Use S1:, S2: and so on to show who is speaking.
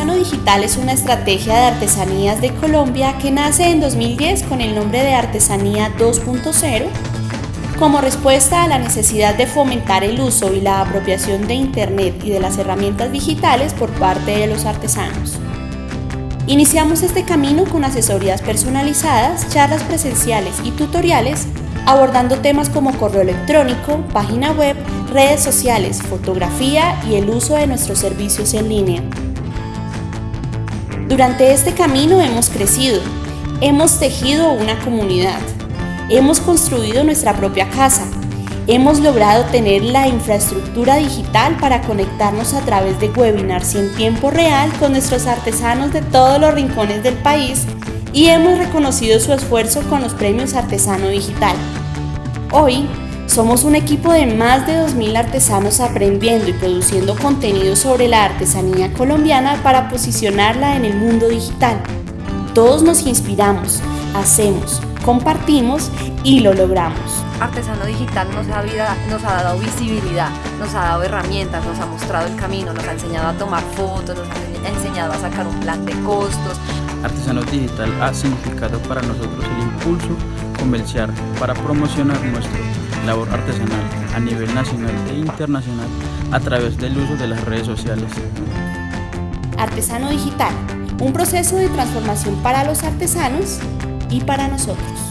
S1: Artesano Digital es una estrategia de artesanías de Colombia que nace en 2010 con el nombre de Artesanía 2.0 como respuesta a la necesidad de fomentar el uso y la apropiación de Internet y de las herramientas digitales por parte de los artesanos. Iniciamos este camino con asesorías personalizadas, charlas presenciales y tutoriales abordando temas como correo electrónico, página web, redes sociales, fotografía y el uso de nuestros servicios en línea. Durante este camino hemos crecido, hemos tejido una comunidad, hemos construido nuestra propia casa, hemos logrado tener la infraestructura digital para conectarnos a través de webinars en tiempo real con nuestros artesanos de todos los rincones del país y hemos reconocido su esfuerzo con los premios Artesano Digital. Hoy somos un equipo de más de 2.000 artesanos aprendiendo y produciendo contenido sobre la artesanía colombiana para posicionarla en el mundo digital. Todos nos inspiramos, hacemos, compartimos y lo logramos.
S2: Artesano Digital nos ha, nos ha dado visibilidad, nos ha dado herramientas, nos ha mostrado el camino, nos ha enseñado a tomar fotos, nos ha enseñado a sacar un plan de costos.
S3: Artesano Digital ha significado para nosotros el impulso comercial para promocionar nuestra labor artesanal a nivel nacional e internacional a través del uso de las redes sociales.
S1: Artesano Digital, un proceso de transformación para los artesanos y para nosotros.